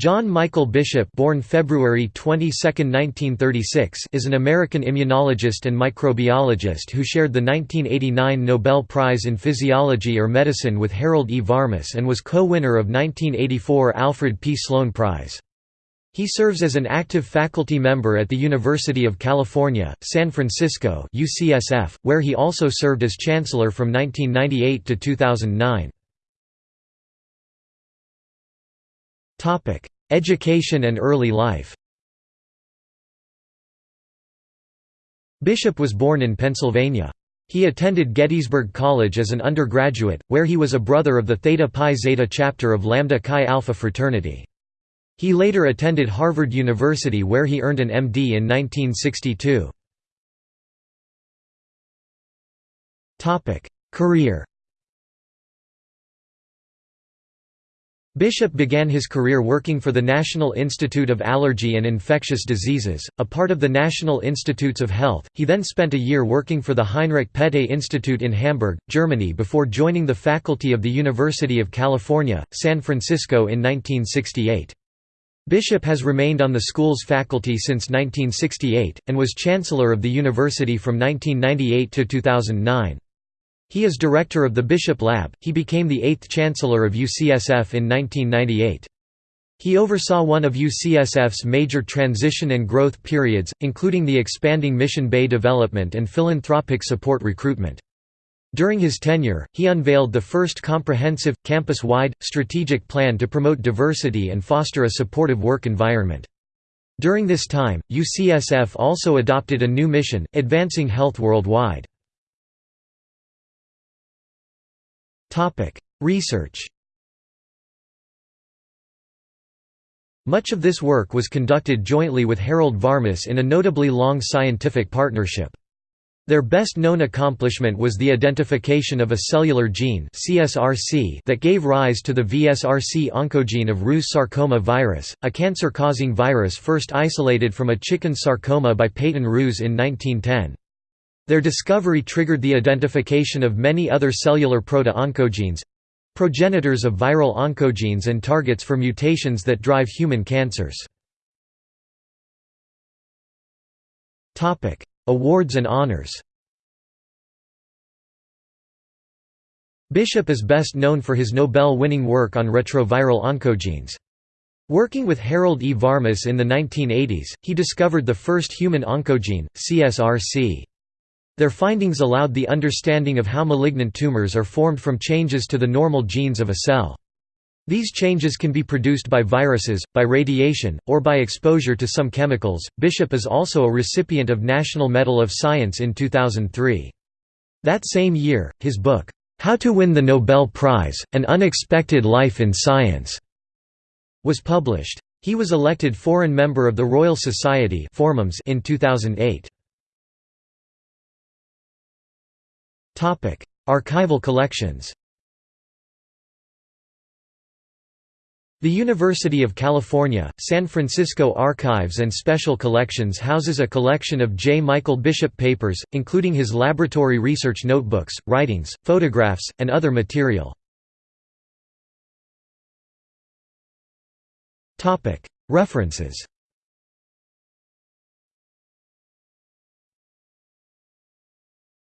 John Michael Bishop born February 22, 1936, is an American immunologist and microbiologist who shared the 1989 Nobel Prize in Physiology or Medicine with Harold E. Varmus and was co-winner of 1984 Alfred P. Sloan Prize. He serves as an active faculty member at the University of California, San Francisco UCSF, where he also served as chancellor from 1998 to 2009. Education and early life Bishop was born in Pennsylvania. He attended Gettysburg College as an undergraduate, where he was a brother of the Theta Pi Zeta chapter of Lambda Chi Alpha fraternity. He later attended Harvard University where he earned an MD in 1962. Career Bishop began his career working for the National Institute of Allergy and Infectious Diseases, a part of the National Institutes of Health. He then spent a year working for the Heinrich Pette Institute in Hamburg, Germany before joining the faculty of the University of California, San Francisco in 1968. Bishop has remained on the school's faculty since 1968, and was chancellor of the university from 1998 to 2009. He is director of the Bishop Lab. He became the eighth chancellor of UCSF in 1998. He oversaw one of UCSF's major transition and growth periods, including the expanding Mission Bay development and philanthropic support recruitment. During his tenure, he unveiled the first comprehensive, campus-wide, strategic plan to promote diversity and foster a supportive work environment. During this time, UCSF also adopted a new mission, advancing health worldwide. Research Much of this work was conducted jointly with Harold Varmus in a notably long scientific partnership. Their best-known accomplishment was the identification of a cellular gene CSRC that gave rise to the VSRC oncogene of Rous sarcoma virus, a cancer-causing virus first isolated from a chicken sarcoma by Peyton Rous in 1910. Their discovery triggered the identification of many other cellular proto-oncogenes—progenitors of viral oncogenes and targets for mutations that drive human cancers. Awards and honors Bishop is best known for his Nobel-winning work on retroviral oncogenes. Working with Harold E. Varmus in the 1980s, he discovered the first human oncogene, CSRC. Their findings allowed the understanding of how malignant tumors are formed from changes to the normal genes of a cell. These changes can be produced by viruses, by radiation, or by exposure to some chemicals. Bishop is also a recipient of National Medal of Science in 2003. That same year, his book, How to Win the Nobel Prize An Unexpected Life in Science, was published. He was elected foreign member of the Royal Society in 2008. Archival collections The University of California, San Francisco Archives and Special Collections houses a collection of J. Michael Bishop papers, including his laboratory research notebooks, writings, photographs, and other material. References